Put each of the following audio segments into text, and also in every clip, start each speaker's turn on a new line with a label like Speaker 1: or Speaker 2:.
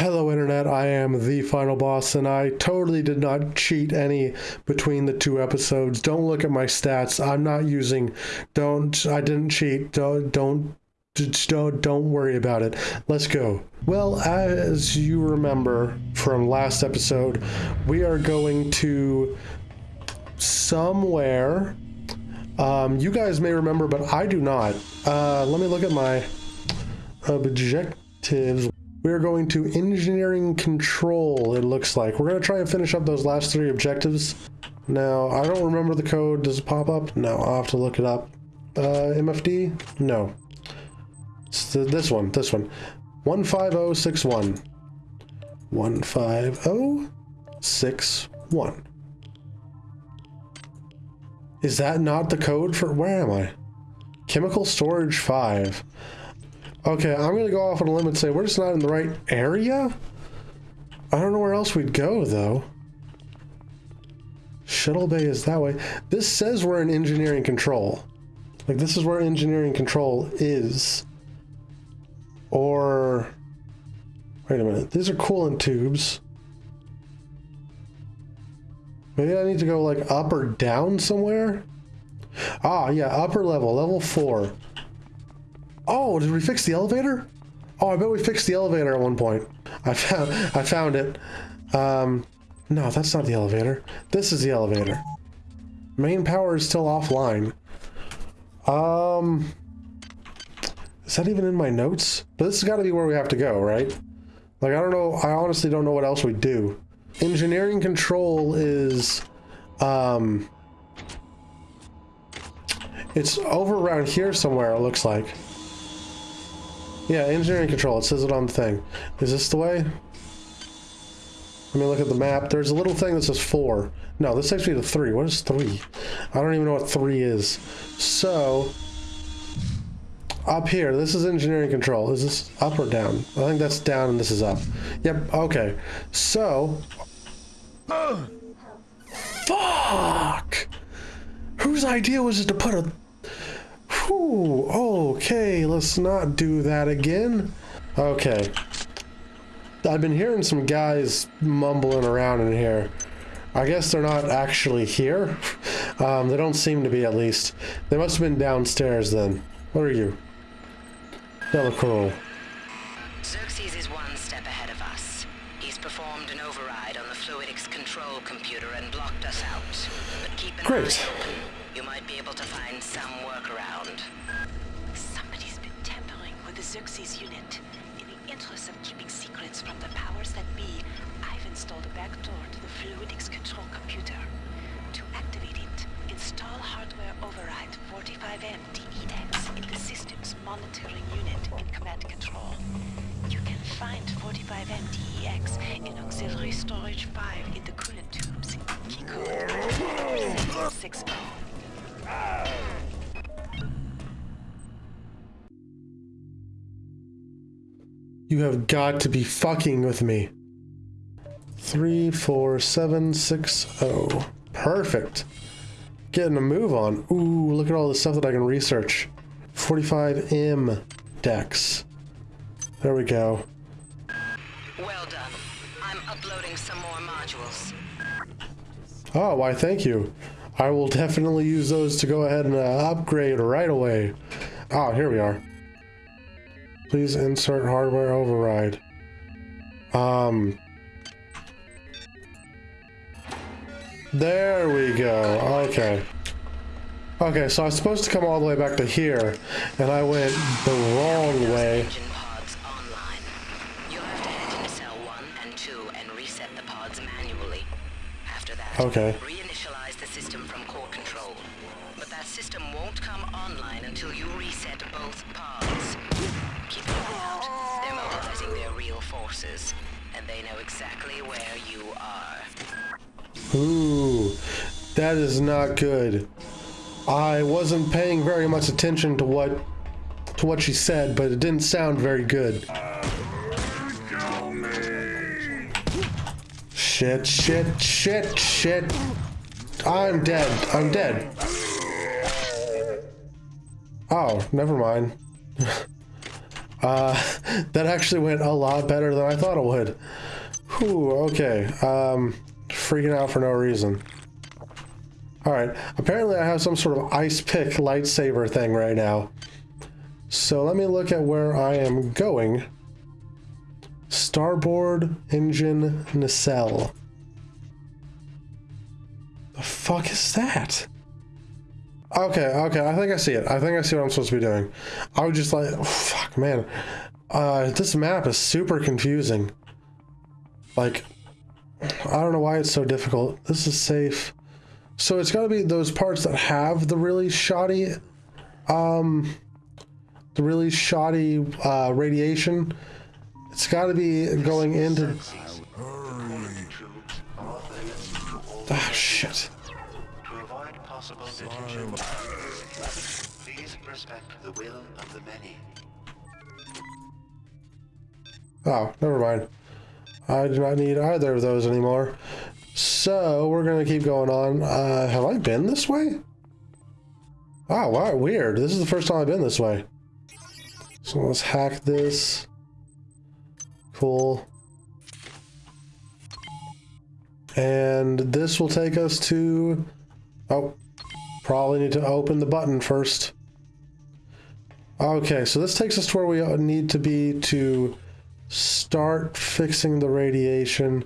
Speaker 1: Hello, Internet. I am the final boss, and I totally did not cheat any between the two episodes. Don't look at my stats. I'm not using. Don't. I didn't cheat. Don't. Don't. Don't, don't worry about it. Let's go. Well, as you remember from last episode, we are going to somewhere. Um, you guys may remember, but I do not. Uh, let me look at my objectives. We are going to engineering control, it looks like. We're going to try and finish up those last three objectives. Now, I don't remember the code. Does it pop up? No, I'll have to look it up. Uh, MFD? No. It's the, this one, this one. 15061. 15061. Is that not the code for... Where am I? Chemical storage 5. Okay, I'm gonna go off on a limb and say we're just not in the right area? I don't know where else we'd go, though. Shuttle bay is that way. This says we're in engineering control. Like, this is where engineering control is. Or... Wait a minute. These are coolant tubes. Maybe I need to go, like, up or down somewhere? Ah, yeah, upper level, level 4. Oh, did we fix the elevator? Oh, I bet we fixed the elevator at one point. I found I found it. Um, no, that's not the elevator. This is the elevator. Main power is still offline. Um, is that even in my notes? But this has got to be where we have to go, right? Like, I don't know. I honestly don't know what else we do. Engineering control is, um, it's over around here somewhere, it looks like. Yeah, engineering control. It says it on the thing. Is this the way? Let me look at the map. There's a little thing that says four. No, this takes me to three. What is three? I don't even know what three is. So, up here, this is engineering control. Is this up or down? I think that's down and this is up. Yep, okay. So, fuck! Whose idea was it to put a Whew, okay, let's not do that again. Okay. I've been hearing some guys mumbling around in here. I guess they're not actually here. Um, they don't seem to be, at least. They must have been downstairs then. What are you? Delacroix.
Speaker 2: Xerxes is one step ahead of us. He's performed an override on the fluidics control computer and blocked us out. But keep an
Speaker 1: Great.
Speaker 2: eye open. You might be able to find some workaround.
Speaker 3: Somebody's been tampering with the Xerxes unit. In the interest of keeping secrets from the powers that be, I've installed a backdoor to the fluidics control computer. To activate it, install hardware override 45M DEX in the system's monitoring unit in command control. Find 45M DEX in auxiliary storage 5 in the coolant tubes. Key code 60.
Speaker 1: You have got to be fucking with me. Three, four, seven, six, oh. Perfect. Getting a move on. Ooh, look at all the stuff that I can research. 45M Dex. There we go.
Speaker 2: Well done. I'm uploading some more modules.
Speaker 1: Oh, why thank you. I will definitely use those to go ahead and uh, upgrade right away. Ah, here we are. Please insert hardware override. Um. There we go. Okay. Okay, so I was supposed to come all the way back to here, and I went the wrong way. Okay.
Speaker 2: reinitialize the system from core control. But that system won't come online until you reset both pods. Keep an eye out. They're mobilizing their real forces, and they know exactly where you are.
Speaker 1: Ooh, that is not good. I wasn't paying very much attention to what to what she said, but it didn't sound very good. Shit, shit, shit, shit. I'm dead. I'm dead. Oh, never mind. Uh, that actually went a lot better than I thought it would. Whew, okay. Um, freaking out for no reason. Alright, apparently I have some sort of ice pick lightsaber thing right now. So let me look at where I am going. Starboard engine nacelle. The fuck is that? Okay, okay, I think I see it. I think I see what I'm supposed to be doing. I was just like, oh, fuck, man. Uh, this map is super confusing. Like, I don't know why it's so difficult. This is safe. So it's got to be those parts that have the really shoddy, um, the really shoddy uh, radiation. It's got to be going into. Ah, shit.
Speaker 4: To.
Speaker 1: Oh, never mind. I do not need either of those anymore. So we're gonna keep going on. Uh, have I been this way? Oh, wow, weird. This is the first time I've been this way. So let's hack this. And this will take us to... Oh, probably need to open the button first. Okay, so this takes us to where we need to be to start fixing the radiation.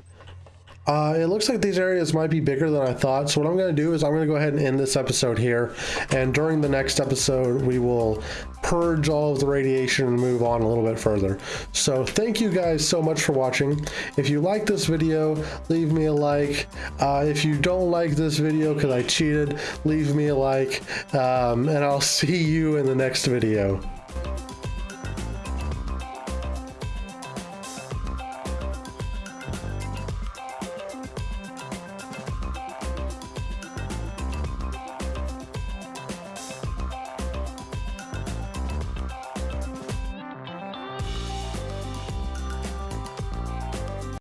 Speaker 1: Uh, it looks like these areas might be bigger than I thought. So what I'm going to do is I'm going to go ahead and end this episode here. And during the next episode, we will purge all of the radiation and move on a little bit further. So thank you guys so much for watching. If you like this video, leave me a like. Uh, if you don't like this video because I cheated, leave me a like. Um, and I'll see you in the next video.